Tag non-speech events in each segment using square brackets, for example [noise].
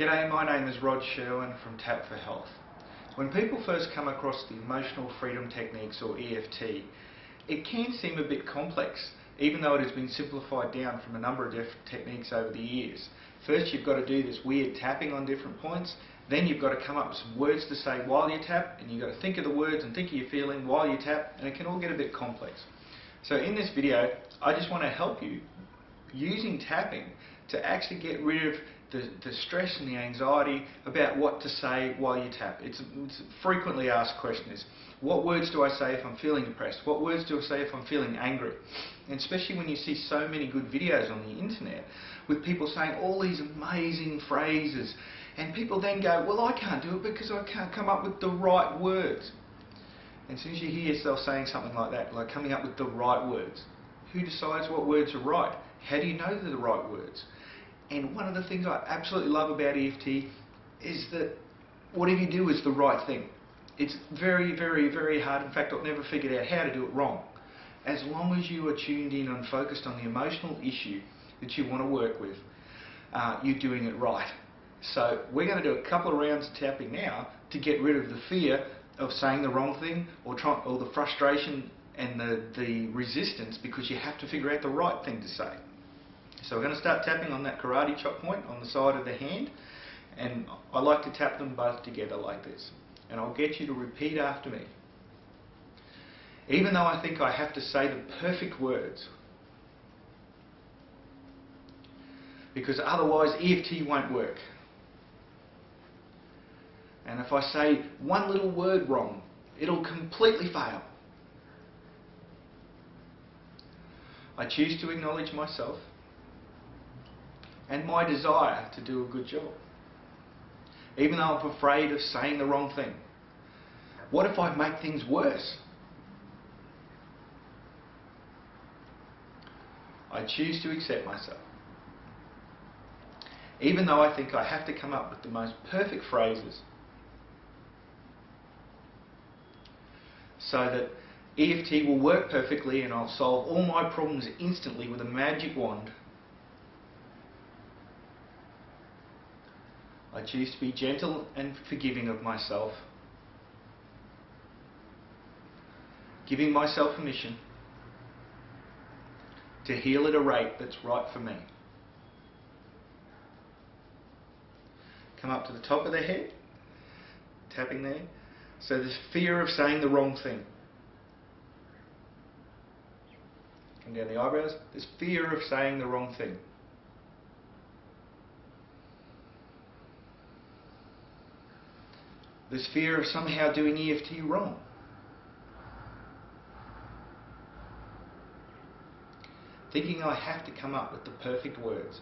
G'day, my name is Rod Sherwin from Tap for Health. When people first come across the emotional freedom techniques or EFT, it can seem a bit complex, even though it has been simplified down from a number of different techniques over the years. First you've got to do this weird tapping on different points, then you've got to come up with some words to say while you tap, and you've got to think of the words and think of your feeling while you tap, and it can all get a bit complex. So in this video, I just want to help you using tapping to actually get rid of the, the stress and the anxiety about what to say while you tap. It's, it's a frequently asked question is, what words do I say if I'm feeling depressed? What words do I say if I'm feeling angry? And especially when you see so many good videos on the internet with people saying all these amazing phrases and people then go, well I can't do it because I can't come up with the right words. And as soon as you hear yourself saying something like that, like coming up with the right words, who decides what words are right? How do you know they're the right words? And one of the things I absolutely love about EFT is that whatever you do is the right thing. It's very, very, very hard. In fact, I've never figured out how to do it wrong. As long as you are tuned in and focused on the emotional issue that you want to work with, uh, you're doing it right. So we're going to do a couple of rounds of tapping now to get rid of the fear of saying the wrong thing or, try, or the frustration and the, the resistance because you have to figure out the right thing to say. So we're going to start tapping on that karate chop point on the side of the hand and I like to tap them both together like this and I'll get you to repeat after me. Even though I think I have to say the perfect words because otherwise EFT won't work. And if I say one little word wrong, it'll completely fail. I choose to acknowledge myself and my desire to do a good job. Even though I'm afraid of saying the wrong thing. What if I make things worse? I choose to accept myself. Even though I think I have to come up with the most perfect phrases so that EFT will work perfectly and I'll solve all my problems instantly with a magic wand I choose to be gentle and forgiving of myself, giving myself permission to heal at a rate that's right for me. Come up to the top of the head, tapping there. So this fear of saying the wrong thing. Come down the eyebrows. This fear of saying the wrong thing. This fear of somehow doing EFT wrong. Thinking I have to come up with the perfect words.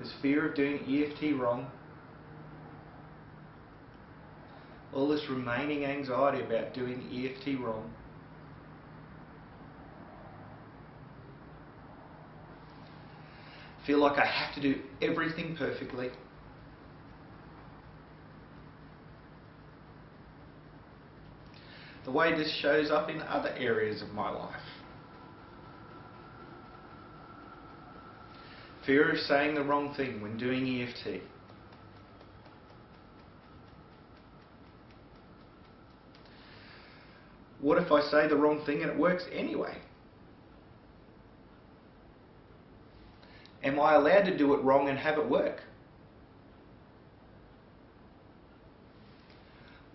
This fear of doing EFT wrong. All this remaining anxiety about doing EFT wrong. Feel like I have to do everything perfectly. The way this shows up in other areas of my life. Fear of saying the wrong thing when doing EFT. What if I say the wrong thing and it works anyway? Am I allowed to do it wrong and have it work?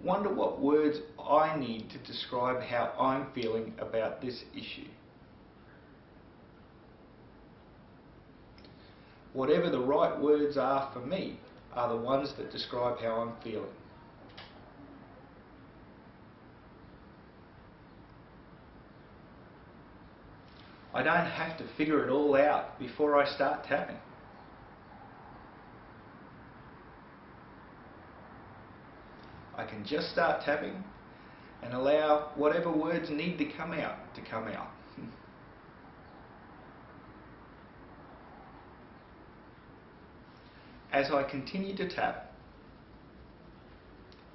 Wonder what words I need to describe how I'm feeling about this issue. Whatever the right words are for me are the ones that describe how I'm feeling. I don't have to figure it all out before I start tapping. I can just start tapping and allow whatever words need to come out to come out. [laughs] As I continue to tap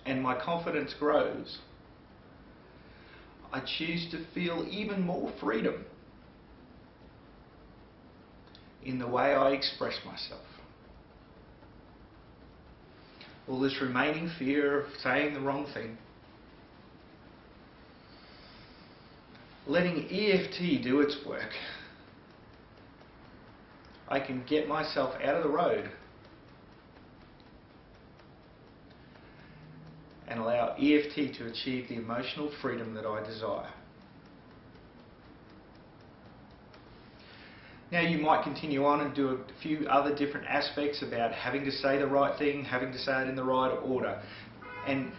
and my confidence grows, I choose to feel even more freedom in the way I express myself. All this remaining fear of saying the wrong thing. Letting EFT do its work, I can get myself out of the road and allow EFT to achieve the emotional freedom that I desire. Now you might continue on and do a few other different aspects about having to say the right thing, having to say it in the right order. And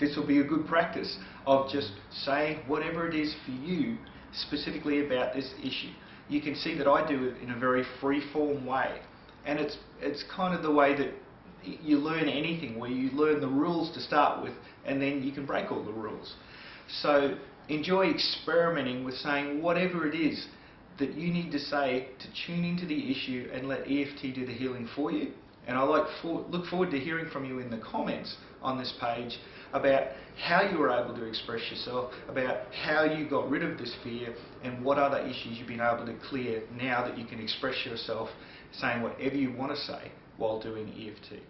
this will be a good practice of just saying whatever it is for you specifically about this issue. You can see that I do it in a very free-form way. And it's, it's kind of the way that you learn anything, where you learn the rules to start with and then you can break all the rules. So enjoy experimenting with saying whatever it is that you need to say to tune into the issue and let EFT do the healing for you. And I like for, look forward to hearing from you in the comments on this page about how you were able to express yourself, about how you got rid of this fear, and what other issues you've been able to clear now that you can express yourself saying whatever you want to say while doing EFT.